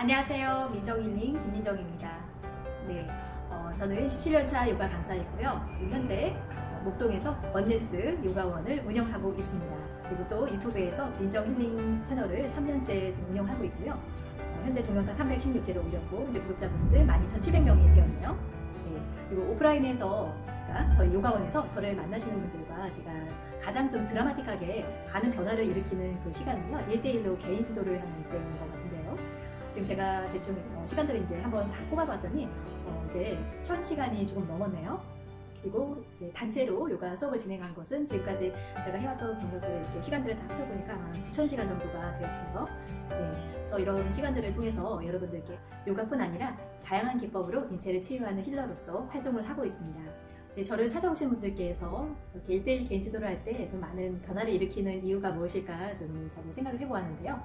안녕하세요. 민정일링 김민정입니다. 네, 어, 저는 17년차 요가 강사이고요. 지금 현재 목동에서 원네스 요가원을 운영하고 있습니다. 그리고 또 유튜브에서 민정힐링 채널을 3년째 지금 운영하고 있고요. 어, 현재 동영상 316개를 올렸고 이제 구독자분들 12,700명이 되었네요. 네, 그리고 오프라인에서 그러니까 저희 요가원에서 저를 만나시는 분들과 제가 가장 좀 드라마틱하게 많은 변화를 일으키는 그 시간은요 1대1로 개인 지도를 하는 때인 것 같은데요 지금 제가 대충 어, 시간들을 이제 한번 다 뽑아봤더니 어, 이제 천 시간이 조금 넘었네요 그리고 이제 단체로 요가 수업을 진행한 것은 지금까지 제가 해왔던 분들들 이렇게 시간들을 다 합쳐보니까 한 9,000시간 정도가 되었고요. 네, 그래서 이런 시간들을 통해서 여러분들께 요가뿐 아니라 다양한 기법으로 인체를 치유하는 힐러로서 활동을 하고 있습니다. 이제 저를 찾아오신 분들께서 이렇게 1대1 개인 지도를 할 때 좀 많은 변화를 일으키는 이유가 무엇일까 좀 저도 생각을 해보았는데요.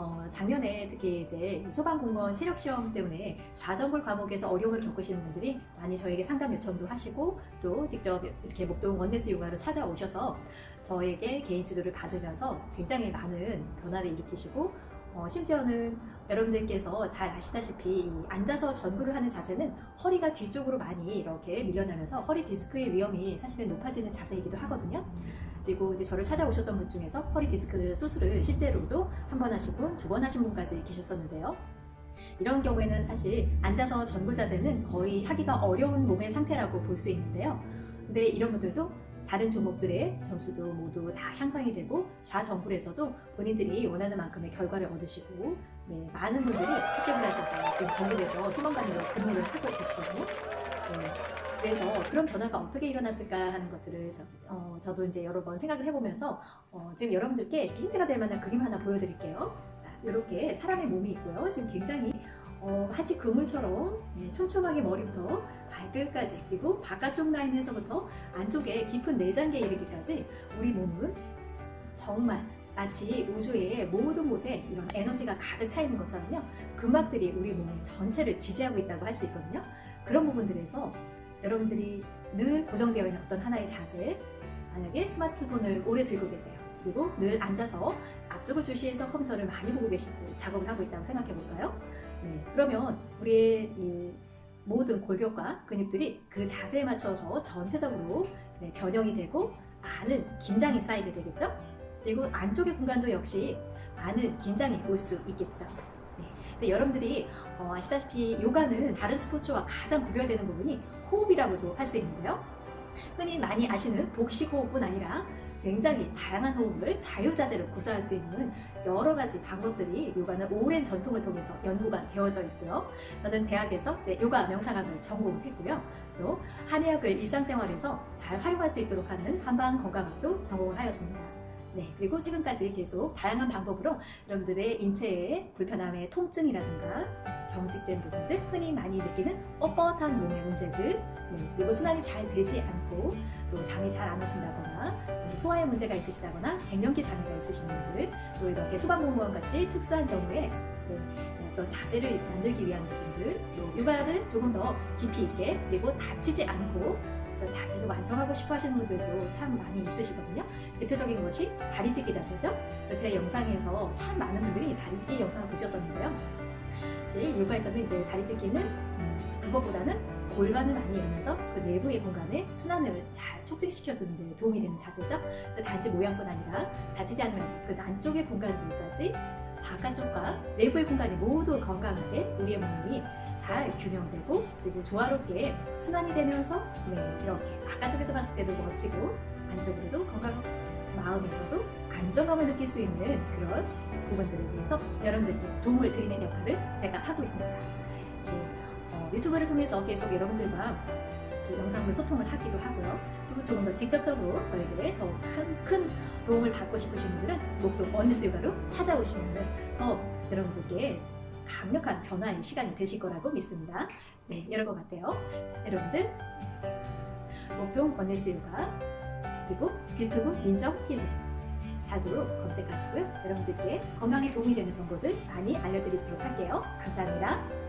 어, 작년에 특히 이제 소방공무원 체력시험 때문에 좌전골 과목에서 어려움을 겪으시는 분들이 많이 저에게 상담 요청도 하시고 또 직접 이렇게 목동 원네스 요가로 찾아오셔서 저에게 개인 지도를 받으면서 굉장히 많은 변화를 일으키시고 어, 심지어는 여러분들께서 잘 아시다시피 앉아서 전구를 하는 자세는 허리가 뒤쪽으로 많이 이렇게 밀려나면서 허리 디스크의 위험이 사실은 높아지는 자세이기도 하거든요. 그리고 이제 저를 찾아오셨던 분 중에서 허리 디스크 수술을 실제로도 한 번 하신 분, 두 번 하신 분까지 계셨었는데요. 이런 경우에는 사실 앉아서 전구 자세는 거의 하기가 어려운 몸의 상태라고 볼 수 있는데요. 근데 이런 분들도 다른 종목들의 점수도 모두 다 향상이 되고 좌정굴에서도 본인들이 원하는 만큼의 결과를 얻으시고 네, 많은 분들이 합격을 하셔서 지금 전국에서 소방관으로 근무를 하고 계시거든요. 네, 그래서 그런 변화가 어떻게 일어났을까 하는 것들을 저, 어, 저도 이제 여러 번 생각을 해보면서 어, 지금 여러분들께 힌트가 될 만한 그림 하나 보여드릴게요. 자, 이렇게 사람의 몸이 있고요. 지금 굉장히 어, 하지 그물처럼 네, 촘촘하게 머리부터 발끝까지 그리고 바깥쪽 라인에서부터 안쪽에 깊은 내장계에 이르기까지 우리 몸은 정말 마치 우주의 모든 곳에 이런 에너지가 가득 차 있는 것처럼요. 근막들이 우리 몸의 전체를 지지하고 있다고 할 수 있거든요. 그런 부분들에서 여러분들이 늘 고정되어 있는 어떤 하나의 자세 만약에 스마트폰을 오래 들고 계세요. 그리고 늘 앉아서 앞쪽을 주시해서 컴퓨터를 많이 보고 계시고 작업을 하고 있다고 생각해 볼까요? 네, 그러면 우리의 이 모든 골격과 근육들이 그 자세에 맞춰서 전체적으로 네, 변형이 되고 많은 긴장이 쌓이게 되겠죠? 그리고 안쪽의 공간도 역시 많은 긴장이 올 수 있겠죠. 네. 근데 여러분들이 어, 아시다시피 요가는 다른 스포츠와 가장 구별되는 부분이 호흡이라고도 할 수 있는데요. 흔히 많이 아시는 복식 호흡뿐 아니라 굉장히 다양한 호흡을 자유자재로 구사할 수 있는 여러 가지 방법들이 요가는 오랜 전통을 통해서 연구가 되어져 있고요. 저는 대학에서 요가 명상학을 전공했고요. 또 한의학을 일상생활에서 잘 활용할 수 있도록 하는 한방 건강학도 전공을 하였습니다. 네, 그리고 지금까지 계속 다양한 방법으로 여러분들의 인체의 불편함의 통증이라든가 경직된 부분들, 흔히 많이 느끼는 뻣뻣한 몸의 문제들, 네, 그리고 순환이 잘 되지 않고 또 잠이 잘 안 오신다거나 네, 소화에 문제가 있으시다거나 갱년기 장애가 있으신 분들, 또 이렇게 소방공무원 같이 특수한 경우에 네, 어떤 자세를 만들기 위한 부분들, 또 육아를 조금 더 깊이 있게 그리고 다치지 않고 자세를 완성하고 싶어 하시는 분들도 참 많이 있으시거든요. 대표적인 것이 다리 찢기 자세죠. 제 영상에서 참 많은 분들이 다리 찢기 영상을 보셨었는데요. 사실 요가에서는 이제 다리 찢기는 음, 그것보다는 골반을 많이 열면서 그 내부의 공간에 순환을 잘 촉진시켜주는 데 도움이 되는 자세죠. 단지 모양뿐 아니라 다치지 않으면서 그 안쪽의 공간들까지 바깥쪽과 내부의 공간이 모두 건강하게 우리의 몸이 잘 균형되고 그리고 조화롭게 순환이 되면서 네, 이렇게 바깥쪽에서 봤을 때도 멋지고 안쪽으로도 건강 마음에서도 안정감을 느낄 수 있는 그런 부분들에 대해서 여러분들께 도움을 드리는 역할을 제가 하고 있습니다. 네, 어, 유튜브를 통해서 계속 여러분들과 영상으로 소통을 하기도 하고요. 그리고 조금 더 직접적으로 저에게 더 큰 도움을 받고 싶으신 분들은 목표 원니스 요가로 찾아오시면 더 여러분들께 강력한 변화의 시간이 되실 거라고 믿습니다. 네, 것 같아요. 자, 여러분들 목동 원네스 요가 그리고 유튜브 민정 힐링 자주 검색하시고요. 여러분들께 건강에 도움이 되는 정보들 많이 알려드리도록 할게요. 감사합니다.